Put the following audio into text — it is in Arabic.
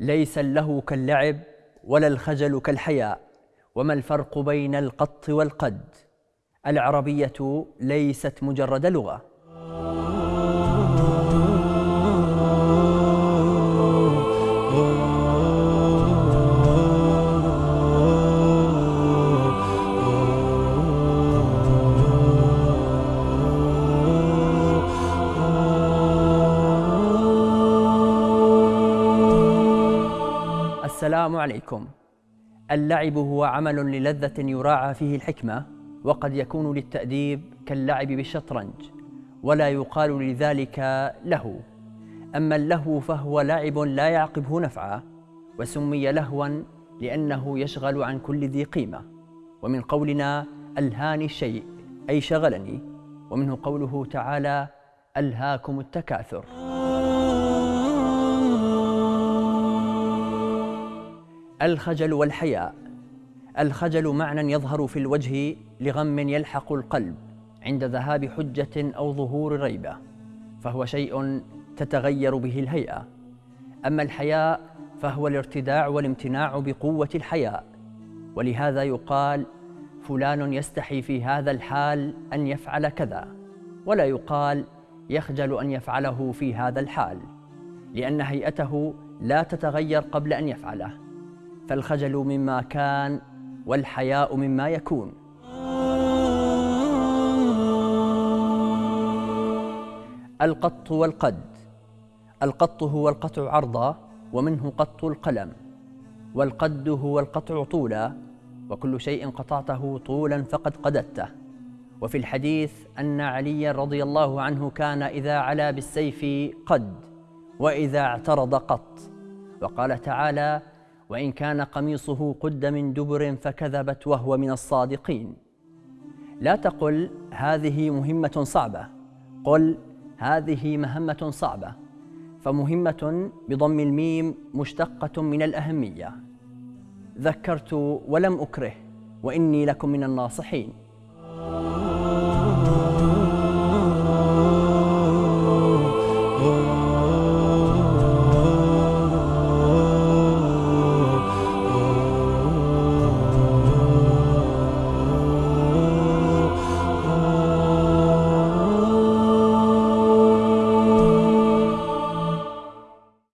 ليس اللهو كاللعب ولا الخجل كالحياء. وما الفرق بين القط والقد؟ العربية ليست مجرد لغة. السلام عليكم. اللعب هو عمل للذة يراعى فيه الحكمة وقد يكون للتأديب كاللعب بالشطرنج ولا يقال لذلك له. أما اللهو فهو لعب لا يعقبه نفعا وسمي لهوا لأنه يشغل عن كل ذي قيمة. ومن قولنا ألهاني الشيء أي شغلني. ومنه قوله تعالى ألهاكم التكاثر. الخجل والحياء. الخجل معنى يظهر في الوجه لغم يلحق القلب عند ذهاب حجة أو ظهور ريبة فهو شيء تتغير به الهيئة. أما الحياء فهو الارتداع والامتناع بقوة الحياء ولهذا يقال فلان يستحي في هذا الحال أن يفعل كذا ولا يقال يخجل أن يفعله في هذا الحال لأن هيئته لا تتغير قبل أن يفعله. فالخجل مما كان والحياء مما يكون. القط والقد القط هو القطع عرضا ومنه قط القلم والقد هو القطع طولا وكل شيء قطعته طولا فقد قددته. وفي الحديث أن علي رضي الله عنه كان إذا علا بالسيف قد وإذا اعترض قط. وقال تعالى وإن كان قميصه قد من دبر فكذبت وهو من الصادقين. لا تقل هذه مهمة صعبة. قل هذه مهمة صعبة. فمهمة بضم الميم مشتقة من الأهمية. ذكرت ولم أكره وإني لكم من الناصحين.